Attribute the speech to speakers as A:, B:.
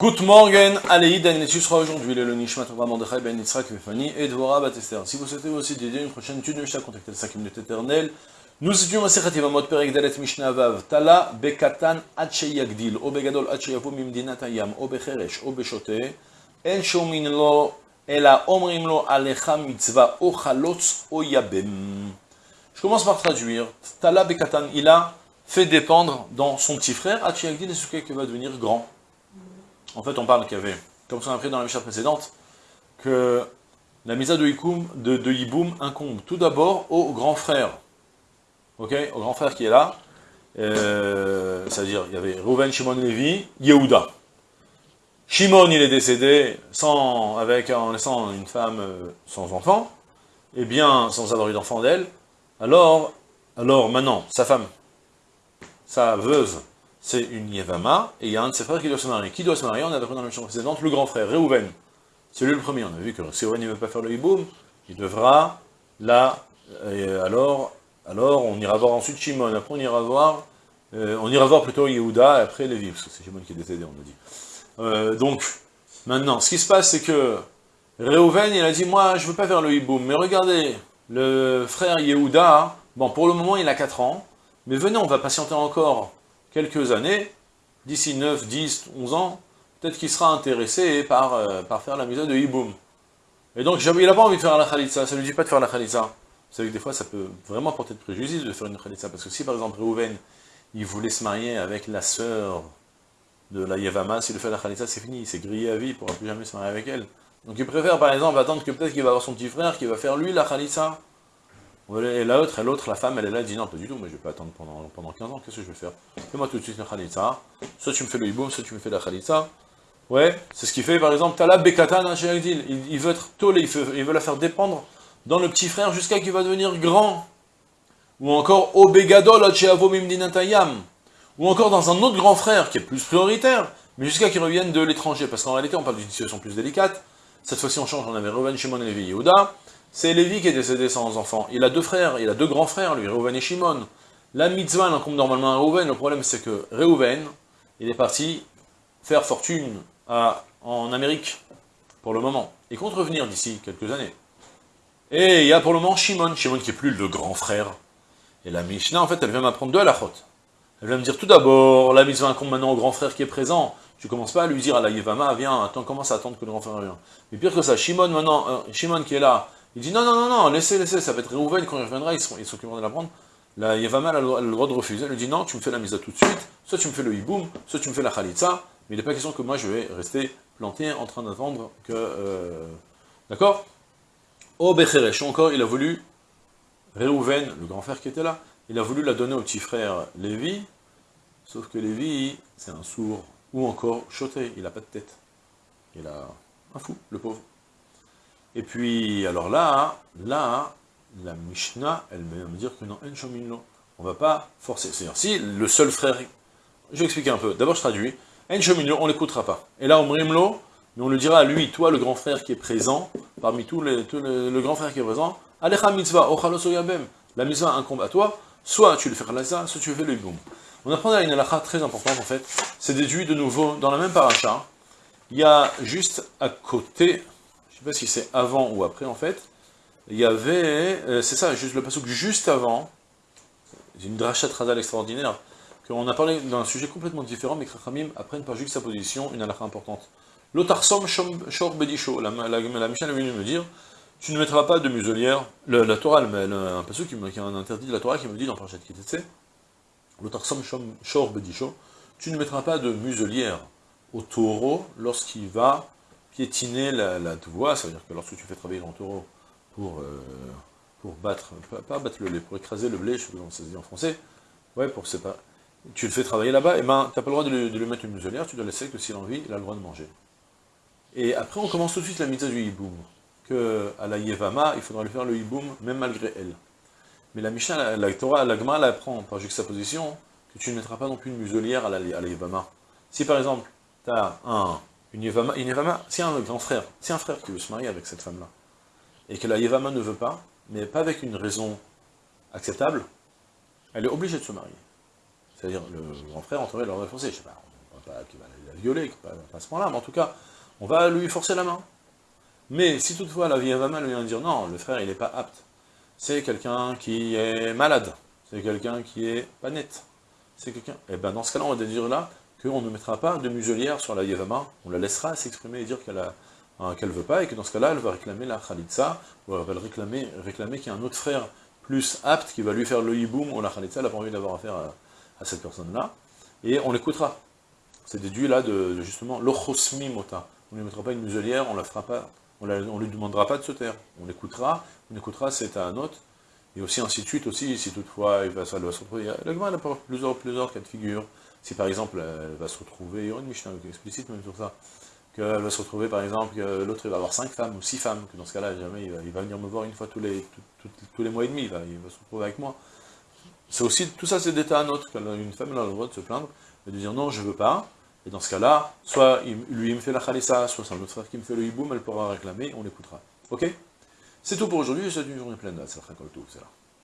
A: Good morning, Aleïd l'étude sera aujourd'hui le Nishmat Mordechai ben Yitzhak Vefani et Dvorah Batester. Si vous souhaitez aussi dédier une prochaine étude de Mishnah, contactez le 5 minutes éternelles. Nous étudions Masechet Yevamot Perek Dalet Mishnah Vav Tala Bekatan Ache Yagdil O Begadol Ache Yavo Mimdinat Hayam O Becheresh En Shomin Lo Ela Omrim Lo Alecha Mitzvah O Chalotz O Yabem Je commence par traduire. Tala Bekatan, il a fait dépendre dans son petit frère Ache Yagdil, ce qui va devenir grand. En fait, on parle qu'il y avait, comme on a appris dans la Mishnah précédente, que la misa de, Yikoum, de, de Yiboum incombe tout d'abord au grand frère. Ok? Au grand frère qui est là. Euh, C'est-à-dire, il y avait Reuven, Shimon, Lévi, Yehuda. Shimon, il est décédé sans, avec, en laissant une femme euh, sans enfant, et bien sans avoir eu d'enfant d'elle. Alors, alors maintenant, sa femme, sa veuve, c'est une Yevama, et il y a un de ses frères qui doit se marier. Qui doit se marier? On a dans la mission précédente, le grand frère, Reuven. C'est lui le premier. On a vu que si Reuven ne veut pas faire le hiboum, il devra, là, alors, alors on ira voir ensuite Shimon, après on ira voir, euh, on ira voir plutôt Yehuda, et après Lévi, parce que c'est Shimon qui est décédé, on a dit. Euh, donc, maintenant, ce qui se passe, c'est que Reuven, il a dit, moi, je ne veux pas faire le hiboum, mais regardez, le frère Yehuda, bon, pour le moment, il a 4 ans, mais venez, on va patienter encore quelques années, d'ici 9, 10, 11 ans, peut-être qu'il sera intéressé par, euh, par faire la mise de Hiboum. Et donc, il n'a pas envie de faire la Khalitsa, ça ne lui dit pas de faire la Khalitsa. Vous savez que des fois, ça peut vraiment porter de préjudice de faire une Khalitsa, parce que si par exemple Reuven, il voulait se marier avec la sœur de la Yevama, s'il le fait la Khalitsa, c'est fini, il s'est grillé à vie, il ne pourra plus jamais se marier avec elle. Donc il préfère par exemple attendre que peut-être qu'il va avoir son petit frère qui va faire lui la Khalitsa, et l'autre, l'autre, la femme, elle est là, elle dit non, pas du tout, mais je vais pas attendre pendant, pendant 15 ans, qu'est-ce que je vais faire? Fais-moi tout de suite la khalitza, soit tu me fais le hiboum, soit tu me fais la khalitza. Ouais, c'est ce qu'il fait, par exemple, Talab Bekatan chez il, il veut être tolé, il veut, la faire dépendre dans le petit frère jusqu'à qu'il va devenir grand. Ou encore, Obegadol Mimdinatayam. Ou encore dans un autre grand frère qui est plus prioritaire, mais jusqu'à qu'il revienne de l'étranger, parce qu'en réalité, on parle d'une situation plus délicate. Cette fois-ci, on change, on avait Reuven, Shimon et Yehuda. C'est Lévi qui est décédé sans enfant. Il a deux frères, il a deux grands frères, lui, Reuven et Shimon. La mitzvah incombe normalement à Reuven. Le problème, c'est que Reuven, il est parti faire fortune en Amérique, pour le moment. Il compte revenir d'ici quelques années. Et il y a pour le moment Shimon, Shimon qui est plus le grand frère. Et la Mishnah, en fait, elle vient m'apprendre deux faute. Elle vient me dire tout d'abord, la mitzvah incombe maintenant au grand frère qui est présent. Tu commences pas à lui dire à la Yevama, viens, attends, commence à attendre que le grand frère vienne. Mais pire que ça, Shimon maintenant, euh, Shimon qui est là, il dit non, non, non, non, laissez, laissez, ça va être Réhouven, quand il reviendra, ils s'occuperont de la prendre. La Yevama a le droit de refuser, elle lui dit non, tu me fais la mise à tout de suite, soit tu me fais le hiboum, soit tu me fais la khalitza, mais il n'est pas question que moi je vais rester planté en train d'attendre que... Euh, d'accord? Au Becheresh, encore, il a voulu, Réhouven, le grand frère qui était là, il a voulu la donner au petit frère Lévi, sauf que Lévi, c'est un sourd, ou encore choté, il n'a pas de tête. Il a un fou, le pauvre. Et puis, alors là, là, la Mishnah, elle va me dire que non, on va pas forcer. C'est-à-dire, si le seul frère, je vais expliquer un peu, d'abord je traduis, on l'écoutera pas. Et là, on mais on le dira à lui, toi le grand frère qui est présent, parmi tous les, le, grand frère qui est présent, Alecha mitzvah, yabem, la mitzvah incombe à toi, soit tu le fais ça, soit tu fais le boum. On apprend à une halakha très importante en fait, c'est déduit de nouveau dans la même paracha, il y a juste à côté, je ne sais pas si c'est avant ou après en fait, il y avait, euh, c'est ça, juste le passage juste avant, une drachat radal extraordinaire, qu'on a parlé d'un sujet complètement différent, mais Krachamim apprennent par juxtaposition une halakha importante. L'otarsom shor bedisho, la, la, Michel est venue me dire, tu ne mettras pas de muselière, la Torah, un passage qui, qui a un interdit de la Torah qui me dit dans Parashat Kitetse, l'otarsom shor bedisho, tu ne mettras pas de muselière au taureau lorsqu'il va piétiner la, la ça veut dire que lorsque tu fais travailler ton taureau pour, euh, pour battre, pas, battre le lait, pour écraser le blé, je sais pas comment ça se dit en français, ouais, pour pas, tu le fais travailler là-bas, et eh ben, tu n'as pas le droit de lui, mettre une muselière, tu dois laisser que s'il a envie, il a le droit de manger. Et après, on commence tout de suite la mitzvah du hiboum, que à la Yevama, il faudra lui faire le hiboum, même malgré elle. Mais la Mishnah, la, Torah, la Gemara, par juxtaposition que tu ne mettras pas non plus une muselière à la, à la. Si par exemple, tu as un, une Yevama, une Yevama un grand frère, c'est un frère qui veut se marier avec cette femme-là, et que la Yevama ne veut pas, mais pas avec une raison acceptable, elle est obligée de se marier. C'est-à-dire, le grand frère entrerait leur défoncer, je sais pas, pas qu'il va la violer, pas, pas à ce point-là, mais en tout cas, on va lui forcer la main. Mais si toutefois la vie va mal, vient dire non, le frère il n'est pas apte. C'est quelqu'un qui est malade, c'est quelqu'un qui est pas net, c'est quelqu'un... Et eh ben dans ce cas-là, on va dire là qu'on ne mettra pas de muselière sur la Yevama, on la laissera s'exprimer et dire qu'elle a Hein, veut pas, et que dans ce cas-là, elle va réclamer la Khalitsa, ou elle va réclamer, réclamer qu'il y a un autre frère plus apte qui va lui faire le hiboum ou la Khalitsa, elle n'a pas envie d'avoir affaire à, cette personne-là, et on l'écoutera. C'est déduit là de, justement l'ochosmi mota. On ne lui mettra pas une muselière, on la fera on ne lui demandera pas de se taire. On l'écoutera, on écoutera, c'est à un autre, et aussi ainsi de suite aussi, si toutefois il va, ça se retrouver. La elle a plusieurs, plusieurs cas de figure. Si par exemple elle va se retrouver, il y aura une Mishnah explicite même sur ça, qu'elle va se retrouver, par exemple, que l'autre va avoir cinq femmes ou six femmes, que dans ce cas-là, jamais il va, venir me voir une fois tous les, tous les mois et demi, il va, se retrouver avec moi. C'est aussi, tout ça c'est d'état à autre, une femme a le droit de se plaindre, et de dire non, je veux pas, et dans ce cas-là, soit lui il me fait la khalissa, soit c'est un autre frère qui me fait le hiboum, elle pourra réclamer, on l'écoutera. Ok? C'est tout pour aujourd'hui, c'est une journée pleine, c'est la c'est là.